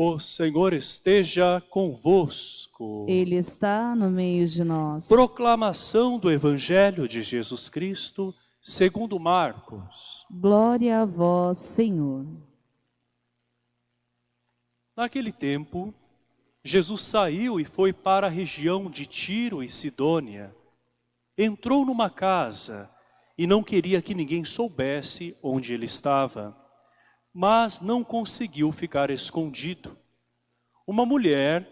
O Senhor esteja convosco. Ele está no meio de nós. Proclamação do Evangelho de Jesus Cristo, segundo Marcos. Glória a vós, Senhor. Naquele tempo, Jesus saiu e foi para a região de Tiro e Sidônia. Entrou numa casa e não queria que ninguém soubesse onde ele estava mas não conseguiu ficar escondido. Uma mulher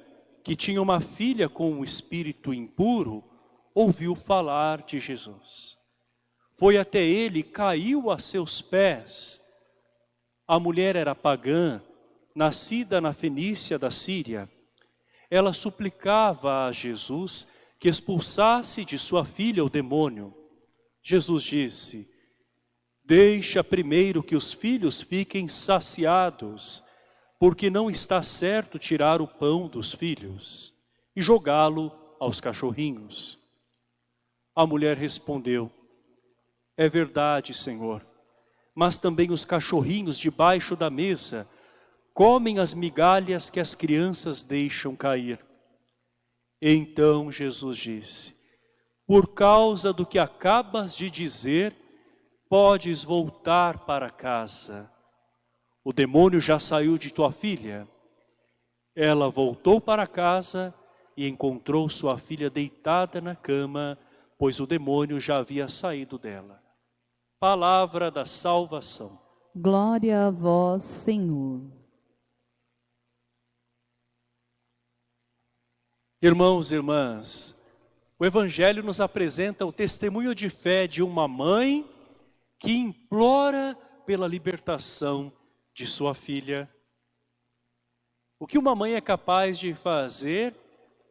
que tinha uma filha com um espírito impuro, ouviu falar de Jesus. Foi até ele, caiu a seus pés. A mulher era pagã, nascida na Fenícia da Síria. Ela suplicava a Jesus que expulsasse de sua filha o demônio. Jesus disse, Deixa primeiro que os filhos fiquem saciados, porque não está certo tirar o pão dos filhos e jogá-lo aos cachorrinhos. A mulher respondeu, é verdade, Senhor, mas também os cachorrinhos debaixo da mesa comem as migalhas que as crianças deixam cair. Então Jesus disse, por causa do que acabas de dizer, podes voltar para casa. O demônio já saiu de tua filha. Ela voltou para casa e encontrou sua filha deitada na cama, pois o demônio já havia saído dela. Palavra da salvação. Glória a vós, Senhor. Irmãos e irmãs, o Evangelho nos apresenta o testemunho de fé de uma mãe que implora pela libertação de sua filha. O que uma mãe é capaz de fazer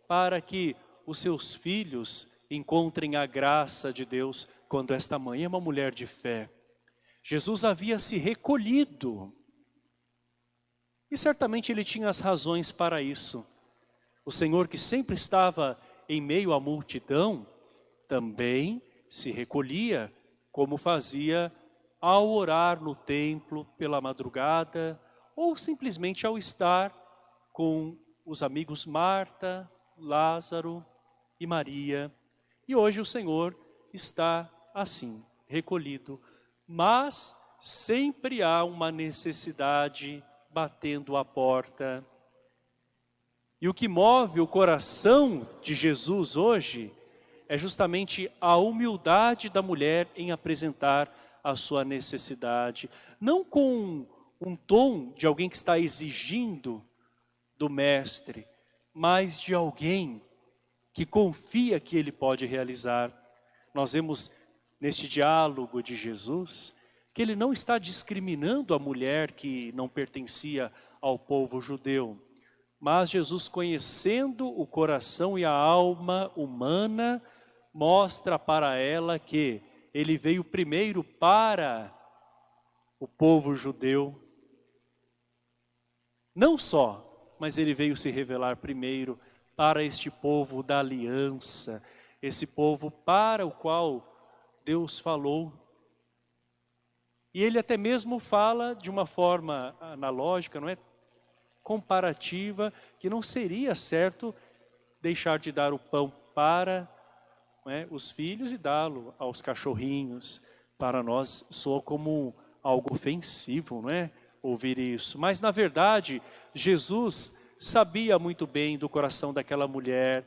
para que os seus filhos encontrem a graça de Deus quando esta mãe é uma mulher de fé. Jesus havia se recolhido e certamente ele tinha as razões para isso. O Senhor que sempre estava em meio à multidão, também se recolhia como fazia ao orar no templo pela madrugada ou simplesmente ao estar com os amigos Marta, Lázaro e Maria. E hoje o Senhor está assim, recolhido, mas sempre há uma necessidade batendo a porta. E o que move o coração de Jesus hoje é justamente a humildade da mulher em apresentar a sua necessidade. Não com um tom de alguém que está exigindo do mestre, mas de alguém que confia que ele pode realizar. Nós vemos neste diálogo de Jesus que ele não está discriminando a mulher que não pertencia ao povo judeu, mas Jesus conhecendo o coração e a alma humana, mostra para ela que ele veio primeiro para o povo judeu. Não só, mas ele veio se revelar primeiro para este povo da aliança, esse povo para o qual Deus falou. E ele até mesmo fala de uma forma analógica, não é? Comparativa, que não seria certo deixar de dar o pão para é, os filhos e dá-lo aos cachorrinhos. Para nós soa como algo ofensivo, não é? Ouvir isso. Mas na verdade, Jesus sabia muito bem do coração daquela mulher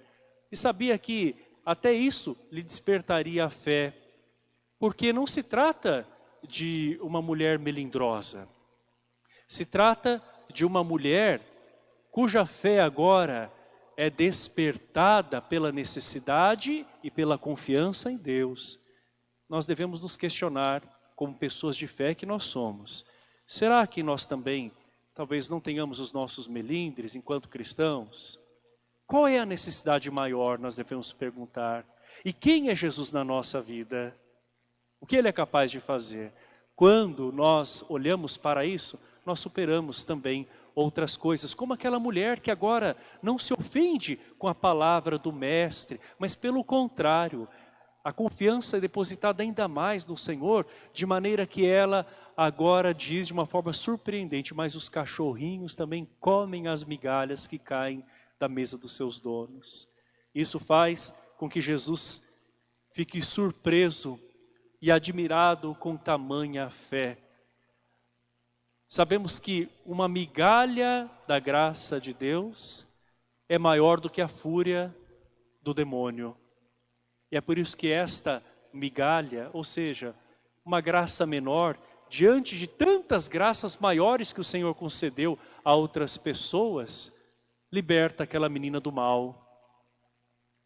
e sabia que até isso lhe despertaria a fé. Porque não se trata de uma mulher melindrosa. Se trata de uma mulher cuja fé agora é despertada pela necessidade e pela confiança em Deus. Nós devemos nos questionar, como pessoas de fé que nós somos. Será que nós também, talvez não tenhamos os nossos melindres enquanto cristãos? Qual é a necessidade maior, nós devemos perguntar. E quem é Jesus na nossa vida? O que Ele é capaz de fazer? Quando nós olhamos para isso, nós superamos também outras coisas, como aquela mulher que agora não se ofende com a palavra do mestre, mas pelo contrário, A confiança é depositada ainda mais no Senhor, de maneira que ela agora diz de uma forma surpreendente, mas os cachorrinhos também comem as migalhas que caem da mesa dos seus donos. Isso faz com que Jesus fique surpreso e admirado com tamanha fé. Sabemos que uma migalha da graça de Deus é maior do que a fúria do demônio. E é por isso que esta migalha, ou seja, uma graça menor, diante de tantas graças maiores que o Senhor concedeu a outras pessoas, liberta aquela menina do mal.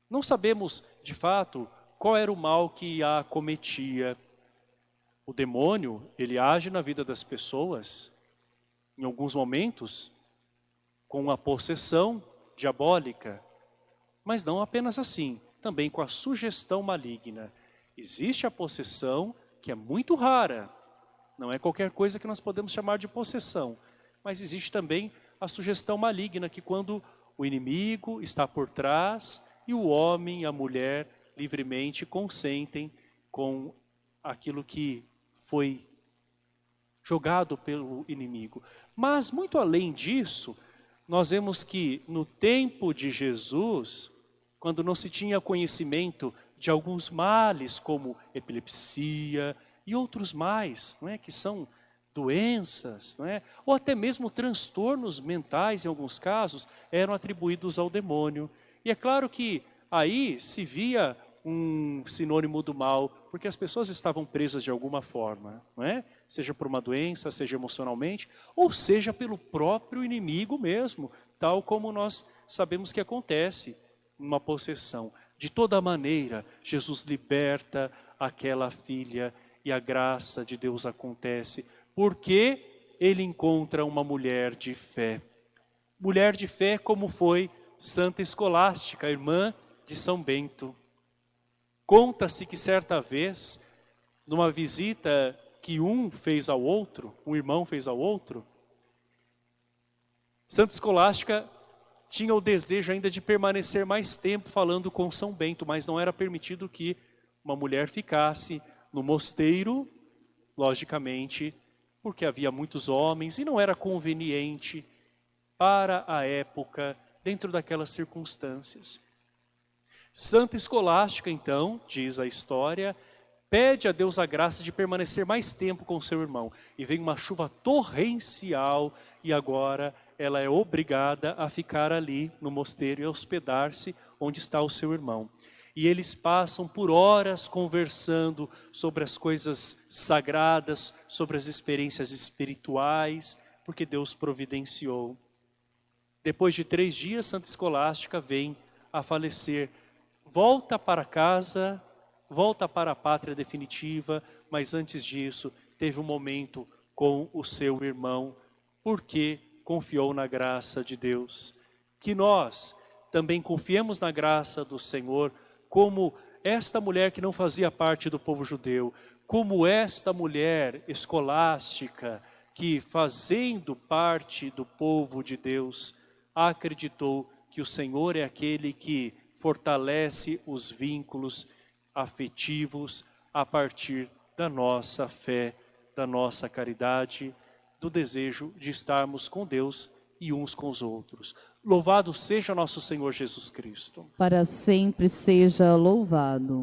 Não sabemos, de fato, qual era o mal que a cometia. O demônio, ele age na vida das pessoas, em alguns momentos, com a possessão diabólica, mas não apenas assim, também com a sugestão maligna. Existe a possessão, que é muito rara, não é qualquer coisa que nós podemos chamar de possessão, mas existe também a sugestão maligna, que quando o inimigo está por trás e o homem e a mulher livremente consentem com aquilo que foi jogado pelo inimigo. Mas muito além disso, nós vemos que no tempo de Jesus, quando não se tinha conhecimento de alguns males como epilepsia e outros mais, não é, que são doenças, não é? ou até mesmo transtornos mentais, em alguns casos, eram atribuídos ao demônio. E é claro que aí se via um sinônimo do mal, porque as pessoas estavam presas de alguma forma, não é? seja por uma doença, seja emocionalmente, ou seja pelo próprio inimigo mesmo, tal como nós sabemos que acontece numa possessão. De toda maneira, Jesus liberta aquela filha e a graça de Deus acontece, porque ele encontra uma mulher de fé. Mulher de fé como foi Santa Escolástica, irmã de São Bento. Conta-se que certa vez, numa visita que um fez ao outro, um irmão fez ao outro, Santa Escolástica tinha o desejo ainda de permanecer mais tempo falando com São Bento, mas não era permitido que uma mulher ficasse no mosteiro, logicamente, porque havia muitos homens e não era conveniente para a época, dentro daquelas circunstâncias. Santa Escolástica, então, diz a história, pede a Deus a graça de permanecer mais tempo com seu irmão. E vem uma chuva torrencial e agora ela é obrigada a ficar ali no mosteiro e hospedar-se onde está o seu irmão. E eles passam por horas conversando sobre as coisas sagradas, sobre as experiências espirituais, porque Deus providenciou. Depois de três dias, Santa Escolástica vem a falecer. Volta para casa, volta para a pátria definitiva, mas antes disso, teve um momento com o seu irmão, porque confiou na graça de Deus. Que nós também confiemos na graça do Senhor, como esta mulher que não fazia parte do povo judeu, como esta mulher escolástica que fazendo parte do povo de Deus, acreditou que o Senhor é aquele que fortalece os vínculos afetivos a partir da nossa fé, da nossa caridade, do desejo de estarmos com Deus e uns com os outros. Louvado seja nosso Senhor Jesus Cristo. Para sempre seja louvado.